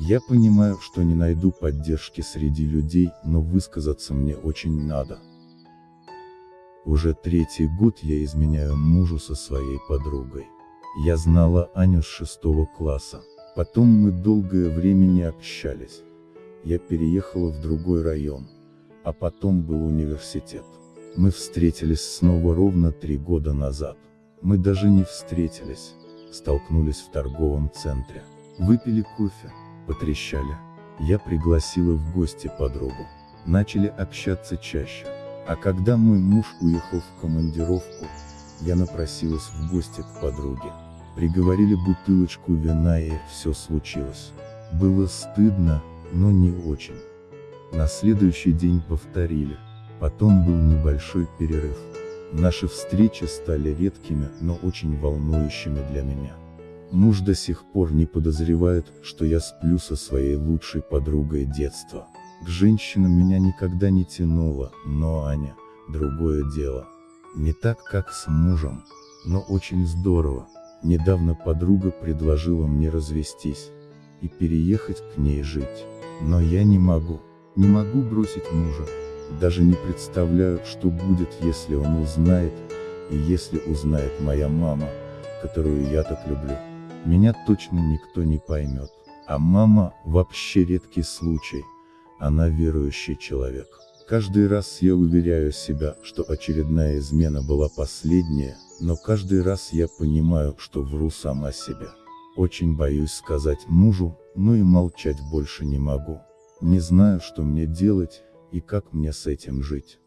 Я понимаю, что не найду поддержки среди людей, но высказаться мне очень надо. Уже третий год я изменяю мужу со своей подругой. Я знала Аню с шестого класса. Потом мы долгое время не общались. Я переехала в другой район. А потом был университет. Мы встретились снова ровно три года назад. Мы даже не встретились. Столкнулись в торговом центре. Выпили кофе, потрещали. Я пригласила в гости подругу. Начали общаться чаще. А когда мой муж уехал в командировку, я напросилась в гости к подруге. Приговорили бутылочку вина и все случилось. Было стыдно, но не очень. На следующий день повторили. Потом был небольшой перерыв. Наши встречи стали редкими, но очень волнующими для меня. Муж до сих пор не подозревает, что я сплю со своей лучшей подругой детства. К женщинам меня никогда не тянуло, но Аня, другое дело. Не так, как с мужем, но очень здорово. Недавно подруга предложила мне развестись и переехать к ней жить. Но я не могу. Не могу бросить мужа. Даже не представляю, что будет, если он узнает, и если узнает моя мама, которую я так люблю. Меня точно никто не поймет. А мама, вообще редкий случай. Она верующий человек. Каждый раз я уверяю себя, что очередная измена была последняя, но каждый раз я понимаю, что вру сама себе. Очень боюсь сказать мужу, но и молчать больше не могу. Не знаю, что мне делать, и как мне с этим жить.